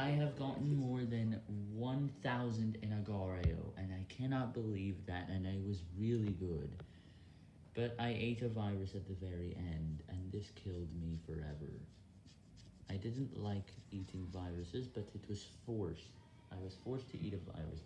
I have gotten more than 1,000 in Agar.io, and I cannot believe that, and I was really good. But I ate a virus at the very end, and this killed me forever. I didn't like eating viruses, but it was forced. I was forced to eat a virus